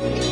Bye.